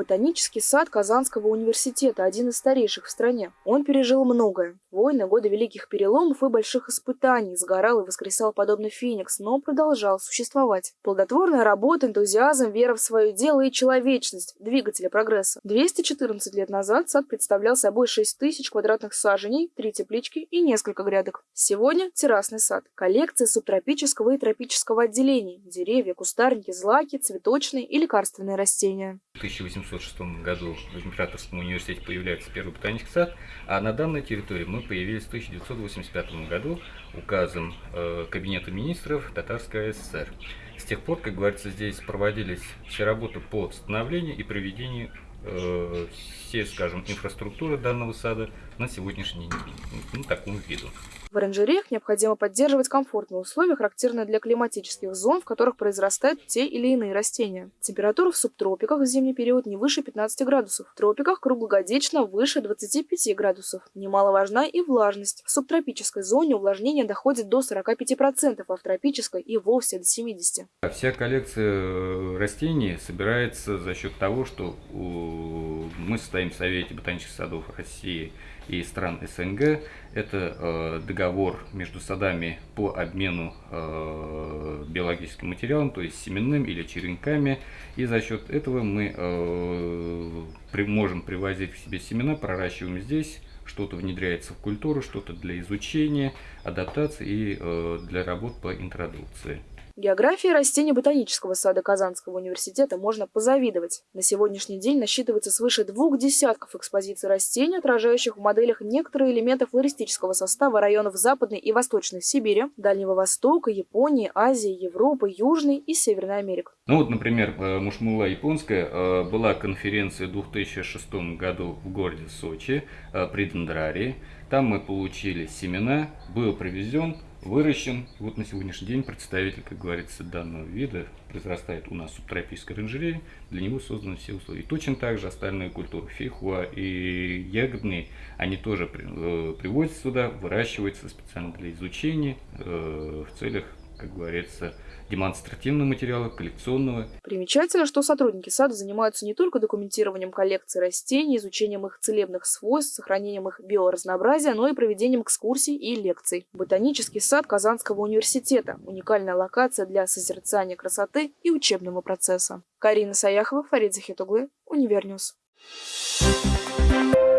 Ботанический сад Казанского университета – один из старейших в стране. Он пережил многое. Войны, годы великих переломов и больших испытаний, сгорал и воскресал подобно феникс, но продолжал существовать. Плодотворная работа, энтузиазм, вера в свое дело и человечность – двигатели прогресса. 214 лет назад сад представлял собой 6 тысяч квадратных саженей, три теплички и несколько грядок. Сегодня – террасный сад. Коллекция субтропического и тропического отделений – деревья, кустарники, злаки, цветочные и лекарственные растения. В 1806 году в Императорском университете появляется первый ботанический сад, а на данной территории мы появились в 1985 году указом э, Кабинета министров Татарской ССР. С тех пор, как говорится, здесь проводились все работы по становлению и проведению э, всей, скажем, инфраструктуры данного сада на сегодняшний день, ну, такому виду. В оранжереях необходимо поддерживать комфортные условия, характерные для климатических зон, в которых произрастают те или иные растения. Температура в субтропиках в зимний период не выше 15 градусов, в тропиках круглогодично выше 25 градусов. Немаловажна и влажность. В субтропической зоне увлажнение доходит до 45%, а в тропической и вовсе до 70%. Вся коллекция э, растений собирается за счет того, что мы состоим в Совете ботанических садов России и стран СНГ. Это э, договор между садами по обмену э, биологическим материалом, то есть семенным или черенками. И за счет этого мы э, при, можем привозить к себе семена, проращиваем здесь, что-то внедряется в культуру, что-то для изучения, адаптации и э, для работ по интродукции. Географии растений ботанического сада Казанского университета можно позавидовать. На сегодняшний день насчитывается свыше двух десятков экспозиций растений, отражающих в моделях некоторые элементы флористического состава районов Западной и Восточной Сибири, Дальнего Востока, Японии, Азии, Европы, Южной и Северной Америки. Ну вот, например, э, Мушмула японская э, была конференция в 2006 году в городе Сочи э, при Дендрарии. Там мы получили семена, был привезен выращен. Вот на сегодняшний день представитель, как говорится, данного вида произрастает у нас в субтропической оранжерее. Для него созданы все условия. И точно так же остальные культуры, фейхуа и ягодные, они тоже э, приводятся сюда, выращиваются специально для изучения э, в целях как говорится, демонстративного материала, коллекционного. Примечательно, что сотрудники сада занимаются не только документированием коллекции растений, изучением их целебных свойств, сохранением их биоразнообразия, но и проведением экскурсий и лекций. Ботанический сад Казанского университета – уникальная локация для созерцания красоты и учебного процесса. Карина Саяхова, Фарид Захитуглы, Универньюз. Thank you.